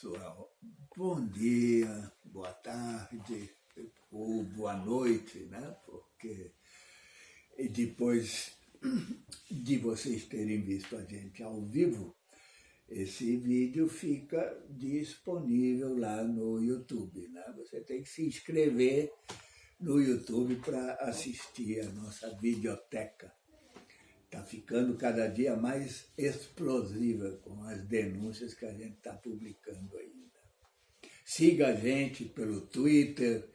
pessoal, bom dia, boa tarde ou boa noite, né? Porque depois de vocês terem visto a gente ao vivo, esse vídeo fica disponível lá no YouTube, né? Você tem que se inscrever no YouTube para assistir a nossa videoteca está ficando cada dia mais explosiva com as denúncias que a gente está publicando ainda. Siga a gente pelo Twitter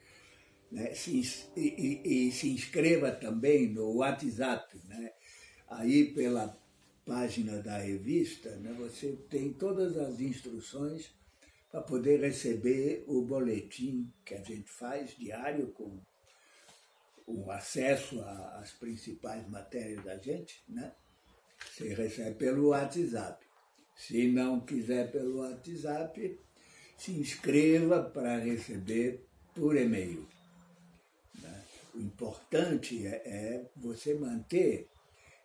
né? se, e, e, e, se inscreva também no WhatsApp. Né? Aí pela página da revista né? você tem todas as instruções para poder receber o boletim que a gente faz diário com o acesso às principais matérias da gente, né? Você recebe pelo WhatsApp. Se não quiser pelo WhatsApp, se inscreva para receber por e-mail. Né? O importante é, é você manter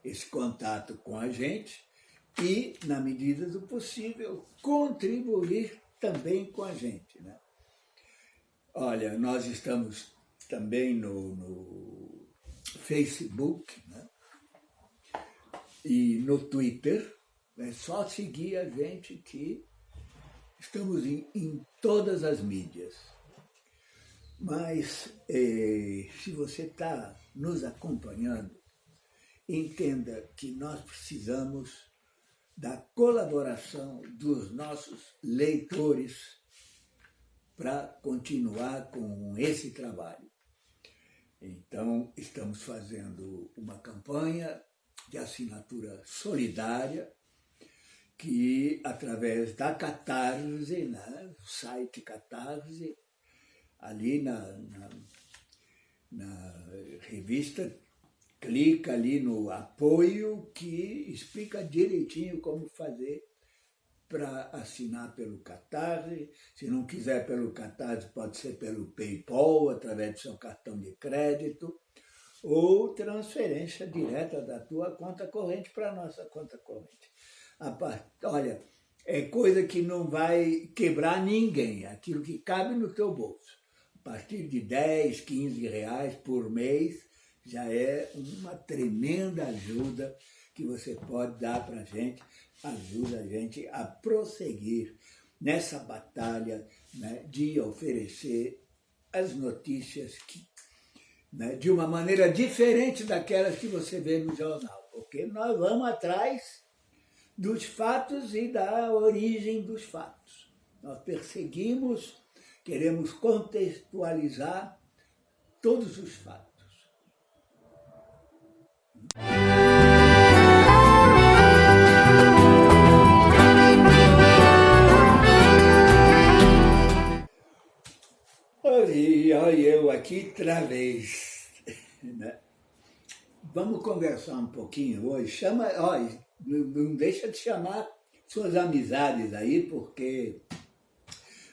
esse contato com a gente e, na medida do possível, contribuir também com a gente. Né? Olha, nós estamos também no, no Facebook né? e no Twitter. É só seguir a gente que estamos em, em todas as mídias. Mas eh, se você está nos acompanhando, entenda que nós precisamos da colaboração dos nossos leitores para continuar com esse trabalho. Então, estamos fazendo uma campanha de assinatura solidária que, através da Catarse, né, site Catarse, ali na, na, na revista, clica ali no apoio que explica direitinho como fazer para assinar pelo Catarse. Se não quiser pelo Catarse, pode ser pelo PayPal, através do seu cartão de crédito, ou transferência direta da tua conta corrente para a nossa conta corrente. Olha, é coisa que não vai quebrar ninguém, aquilo que cabe no teu bolso. A partir de 10, 15 reais por mês, já é uma tremenda ajuda que você pode dar para a gente ajuda a gente a prosseguir nessa batalha né, de oferecer as notícias que, né, de uma maneira diferente daquelas que você vê no jornal, porque nós vamos atrás dos fatos e da origem dos fatos. Nós perseguimos, queremos contextualizar todos os fatos. Olha eu aqui outra vez. Né? Vamos conversar um pouquinho hoje. Chama, olha, não deixa de chamar suas amizades aí, porque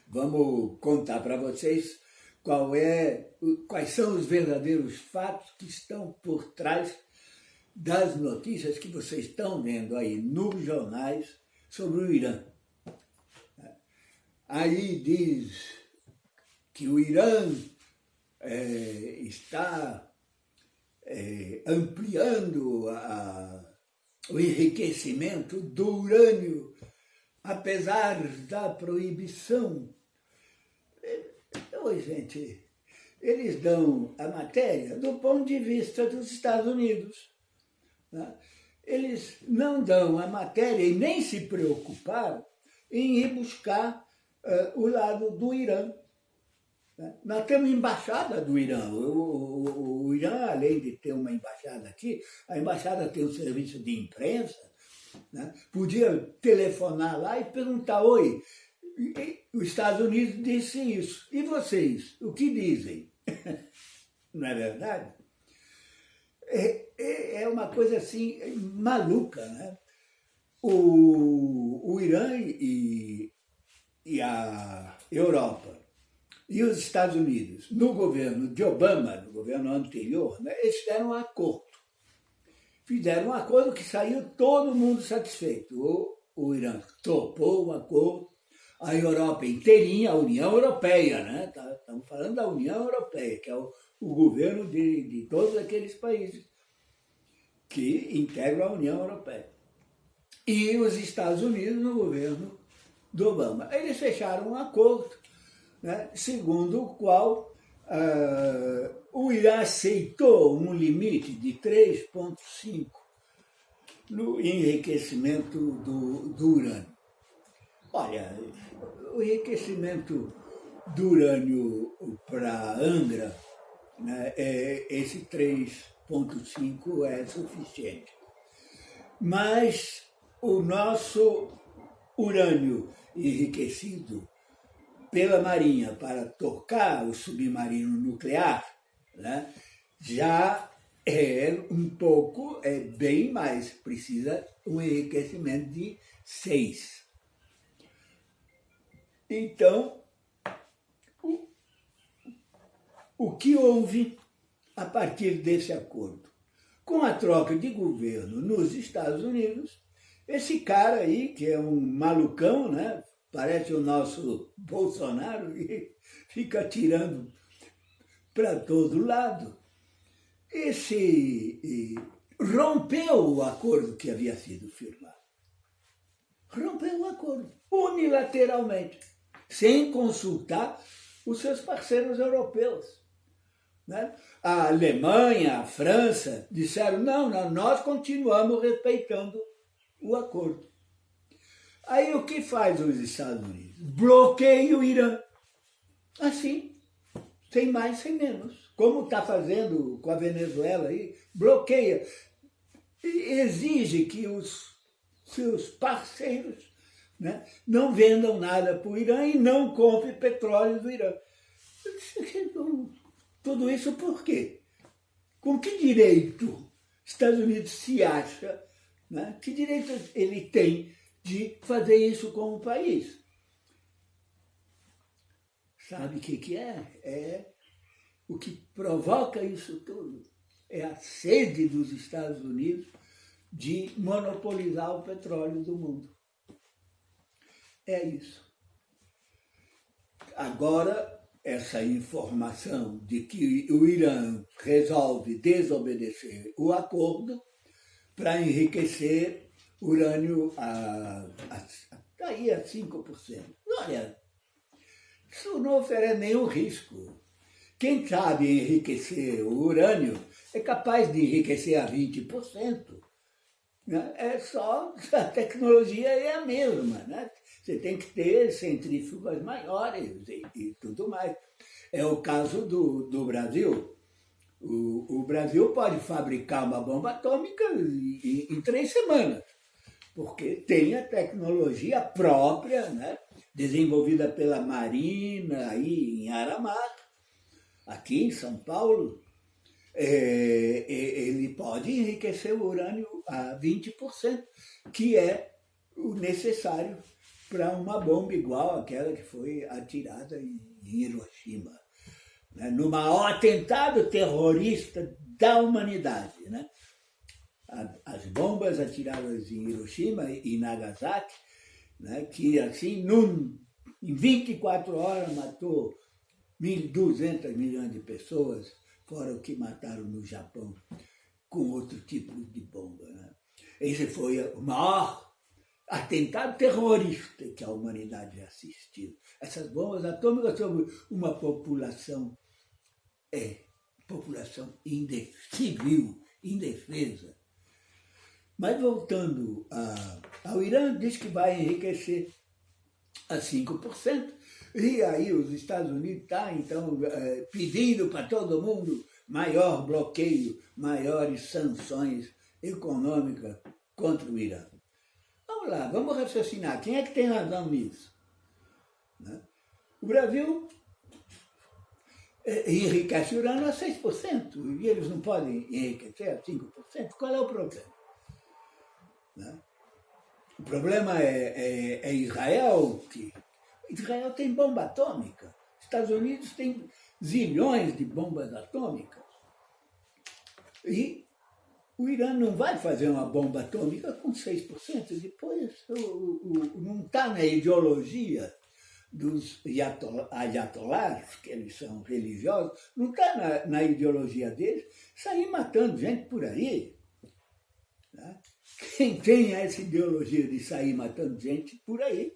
vamos contar para vocês qual é, quais são os verdadeiros fatos que estão por trás das notícias que vocês estão vendo aí nos jornais sobre o Irã. Aí diz que o Irã é, está é, ampliando a, o enriquecimento do urânio, apesar da proibição. Oi, gente, eles dão a matéria do ponto de vista dos Estados Unidos. Né? Eles não dão a matéria e nem se preocuparam em ir buscar uh, o lado do Irã. Né? Nós temos embaixada do Irã. O, o, o, Irã, além de ter uma embaixada aqui, a embaixada tem um serviço de imprensa, né? podia telefonar lá e perguntar, oi, os Estados Unidos disse isso, e vocês, o que dizem? Não é verdade? É, é, é uma coisa assim, maluca, né? O, o Irã e, e a Europa e os Estados Unidos, no governo de Obama, no governo anterior, né, eles fizeram um acordo. Fizeram um acordo que saiu todo mundo satisfeito. O, o Irã topou o acordo, a Europa inteirinha, a União Europeia, né? Tá, estamos falando da União Europeia, que é o, o governo de, de todos aqueles países que integram a União Europeia. E os Estados Unidos no governo do Obama. Eles fecharam um acordo, né, segundo o qual uh, o Irã aceitou um limite de 3,5 no enriquecimento do, do urânio. Olha, o enriquecimento do urânio para Angra, né, é, esse 3,5 é suficiente. Mas o nosso urânio enriquecido pela Marinha para tocar o submarino nuclear, né, já é um pouco, é bem mais, precisa um enriquecimento de 6. Então, o, o que houve a partir desse acordo? Com a troca de governo nos Estados Unidos, esse cara aí, que é um malucão, né? Parece o nosso Bolsonaro, e fica tirando para todo lado, esse rompeu o acordo que havia sido firmado. Rompeu o acordo, unilateralmente sem consultar os seus parceiros europeus. Né? A Alemanha, a França disseram, não, não, nós continuamos respeitando o acordo. Aí o que faz os Estados Unidos? Bloqueia o Irã. Assim, sem mais, sem menos. Como está fazendo com a Venezuela aí, bloqueia. Exige que os seus parceiros né? não vendam nada para o Irã e não compre petróleo do Irã. Tudo isso por quê? Com que direito Estados Unidos se acha, né? que direito ele tem de fazer isso com o país? Sabe o que, que é? É o que provoca isso tudo. É a sede dos Estados Unidos de monopolizar o petróleo do mundo. É isso. Agora, essa informação de que o Irã resolve desobedecer o acordo para enriquecer urânio a, a, aí a 5%. Olha, isso não oferece nenhum risco. Quem sabe enriquecer o urânio é capaz de enriquecer a 20%. Né? É só, a tecnologia é a mesma. Né? Você tem que ter centrífugas maiores e, e tudo mais. É o caso do, do Brasil. O, o, Brasil pode fabricar uma bomba atômica em, em, três semanas, porque tem a tecnologia própria, né, desenvolvida pela Marina aí em Aramar, aqui em São Paulo, é, ele pode enriquecer o urânio a 20%, que é o necessário para uma bomba igual àquela que foi atirada em Hiroshima, né? no maior atentado terrorista da humanidade. Né? As bombas atiradas em Hiroshima e Nagasaki, né? que assim, num, em 24 horas matou 1.200 milhões de pessoas, fora o que mataram no Japão com outro tipo de bomba. Né? Esse foi o maior atentado terrorista que a humanidade assistiu. Essas bombas atômicas sobre uma população, é, população civil, indefesa. Mas voltando a, ao Irã, diz que vai enriquecer a 5%, e aí os Estados Unidos estão, tá, então, é, pedindo para todo mundo maior bloqueio, maiores sanções econômicas contra o Irã. Vamos lá, vamos raciocinar. Quem é que tem razão nisso? Né? O Brasil é, enriquece urânio a 6%, e eles não podem enriquecer a 5%. Qual é o problema? Né? O problema é, é, é, Israel, que Israel tem bomba atômica. Estados Unidos tem zilhões de bombas atômicas. E o Irã não vai fazer uma bomba atômica com 6%. Depois, o, o, não está na ideologia dos ayatollahs, que eles são religiosos, não está na, na, ideologia deles sair matando gente por aí. Quem tem essa ideologia de sair matando gente por aí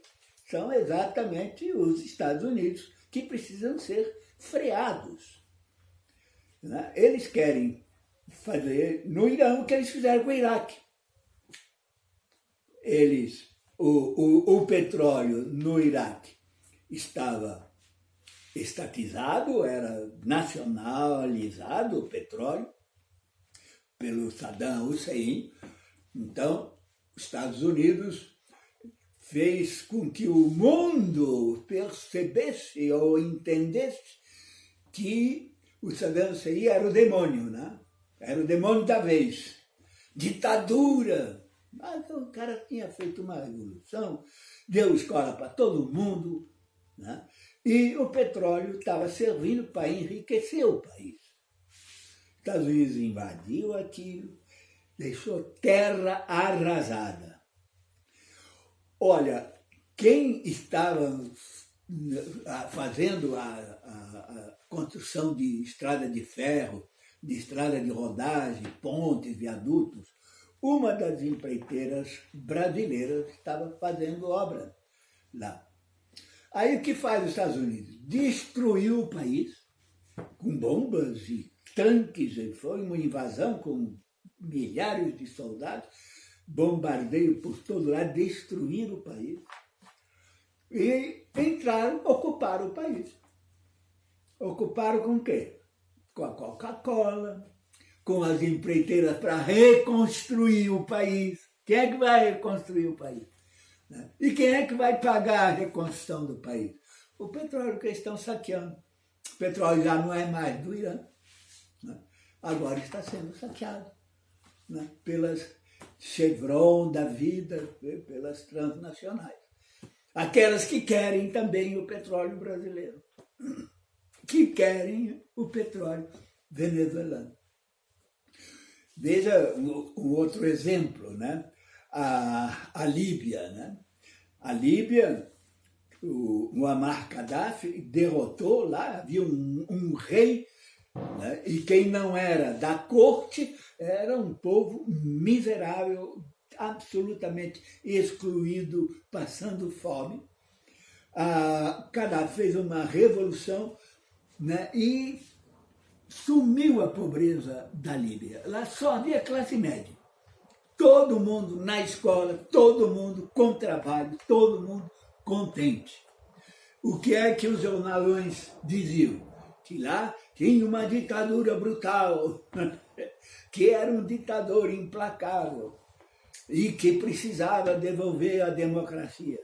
são exatamente os Estados Unidos, que precisam ser freados. Né? Eles querem fazer no Irã o que eles fizeram com o Iraque. Eles, o, o, o petróleo no Iraque estava estatizado, era nacionalizado o petróleo pelo Saddam Hussein. Então, os Estados Unidos fez com que o mundo percebesse ou entendesse que o Saddam Hussein era o demônio, né? Era o demônio da vez. Ditadura. Mas o cara tinha feito uma revolução, deu escola para todo mundo, né? e o petróleo estava servindo para enriquecer o país. Os Estados Unidos invadiu aquilo, deixou terra arrasada. Olha, quem estava fazendo a, a, a construção de estrada de ferro, de estrada de rodagem, pontes, viadutos, uma das empreiteiras brasileiras estava fazendo obra lá. Aí o que faz os Estados Unidos? Destruiu o país com bombas e tanques, foi uma invasão com milhares de soldados, bombardeio por todo lado, destruíram o país. E entraram, ocuparam o país. Ocuparam com o quê? Com a Coca-Cola, com as empreiteiras para reconstruir o país. Quem é que vai reconstruir o país? Né? E quem é que vai pagar a reconstrução do país? O petróleo que eles estão saqueando. O petróleo já não é mais do Irã. Né? Agora está sendo saqueado né? pelas Chevron da vida, pelas transnacionais. Aquelas que querem também o petróleo brasileiro, que querem o petróleo venezuelano. Veja um, outro exemplo, né? a, a Líbia. Né? A Líbia, o Muammar Gaddafi derrotou lá, havia um, um rei, né? e quem não era da corte era um povo miserável, absolutamente excluído, passando fome. A Gaddafi fez uma revolução né, e sumiu a pobreza da Líbia. Lá só havia classe média. Todo mundo na escola, todo mundo com trabalho, todo mundo contente. O que é que os jornalões diziam? Que lá tinha uma ditadura brutal, que era um ditador implacável e que precisava devolver a democracia.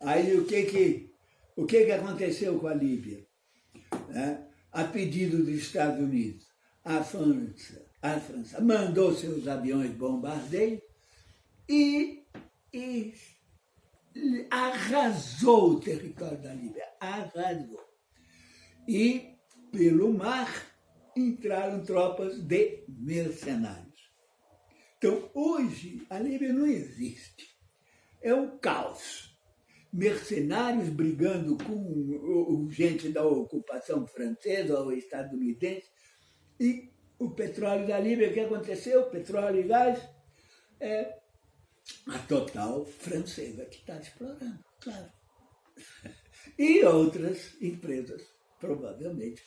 Aí o que que, o que, que aconteceu com a Líbia? É, a pedido dos Estados Unidos, a França, a França mandou seus aviões bombardeio e, e arrasou o território da Líbia, arrasou. E pelo mar entraram tropas de mercenários. Então, hoje, a Líbia não existe. É um caos. Mercenários brigando com gente da ocupação francesa ou estadunidense e o petróleo da Líbia, o que aconteceu? Petróleo e gás, é a Total francesa que está explorando, claro. E outras empresas, provavelmente.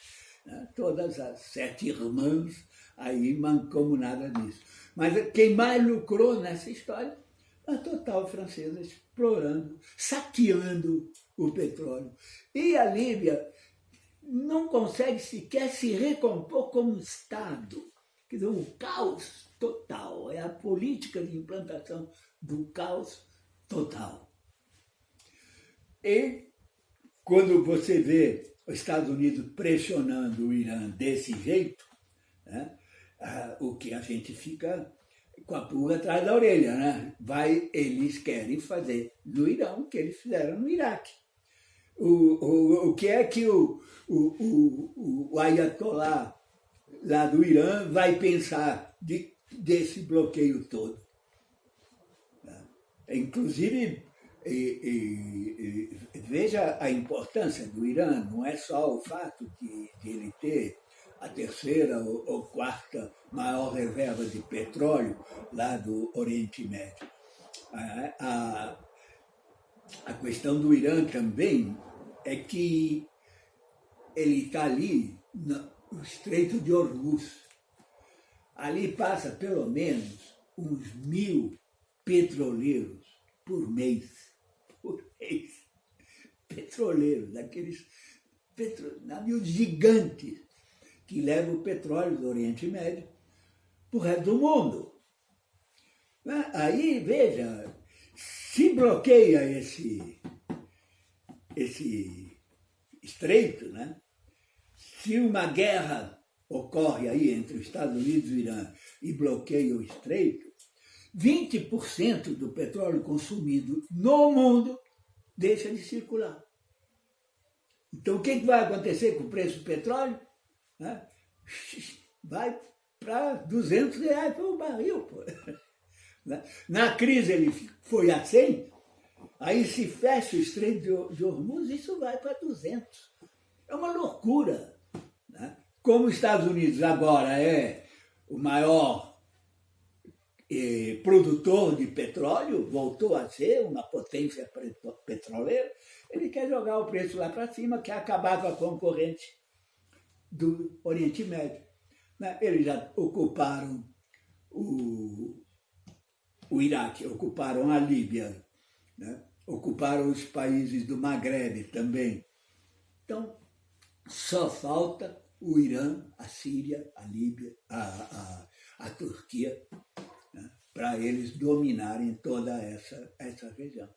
Todas as sete irmãs aí mancomunadas nisso. Mas quem mais lucrou nessa história a Total francesa explorando, saqueando o petróleo. E a Líbia não consegue sequer se recompor como Estado. Quer dizer, um caos total. É a política de implantação do caos total. E quando você vê os Estados Unidos pressionando o Irã desse jeito, né, o que a gente fica com a pulga atrás da orelha, né? Vai, eles querem fazer no Irã o que eles fizeram no Iraque o, o, o que é que o, o, o, o Ayatollah lá do Irã vai pensar de, desse bloqueio todo. É, inclusive, E, e, e, veja a importância do Irã, não é só o fato de, de ele ter a terceira ou, ou, quarta maior reserva de petróleo lá do Oriente Médio. A, a, a questão do Irã também é que ele está ali no Estreito de Hormuz. Ali passa pelo menos uns mil petroleiros por mês. Mês. Petroleiros, daqueles petro... navios gigantes que levam o petróleo do Oriente Médio para o resto do mundo. Né? Aí, veja, se bloqueia esse, esse estreito, né? se uma guerra ocorre aí entre os Estados Unidos e o Irã e bloqueia o estreito, 20% do petróleo consumido no mundo deixa de circular. Então, o que vai acontecer com o preço do petróleo? Vai para 200 reais o barril. Pô. Na crise ele foi a 100, aí se fecha o estreito de Hormuz, isso vai para 200. É uma loucura. Né? Como os Estados Unidos agora é o maior eh, produtor de petróleo, voltou a ser uma potência petroleira, ele quer jogar o preço lá para cima, quer acabar com a concorrente do Oriente Médio. Né? Eles já ocuparam o, o Iraque, ocuparam a Líbia, né? ocuparam os países do Maghreb também. Então, só falta o Irã, a Síria, a Líbia, a, a, a Turquia, para eles dominarem toda essa, essa região.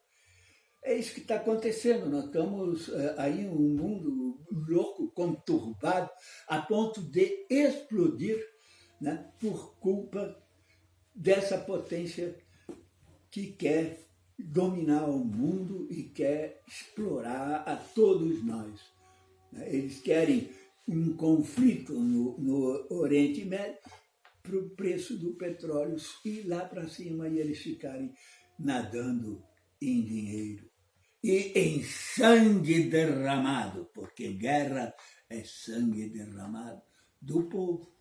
É isso que está acontecendo, nós estamos é, aí um mundo louco, conturbado, a ponto de explodir né, por culpa dessa potência que quer dominar o mundo e quer explorar a todos nós. Né? Eles querem um conflito no, no Oriente Médio para o preço do petróleo ir lá para cima e eles ficarem nadando em dinheiro e em sangue derramado, porque guerra é sangue derramado do povo.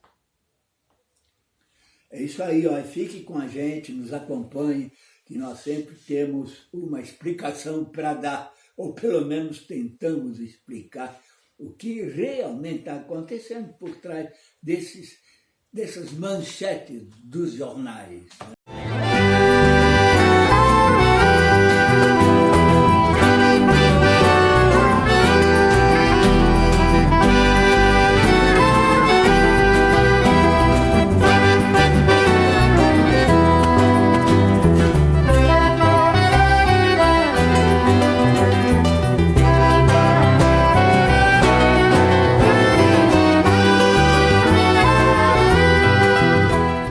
É isso aí, ó. fique com a gente, nos acompanhe, que nós sempre temos uma explicação para dar, ou pelo menos tentamos explicar o que realmente está acontecendo por trás desses, dessas manchetes dos jornais. Né?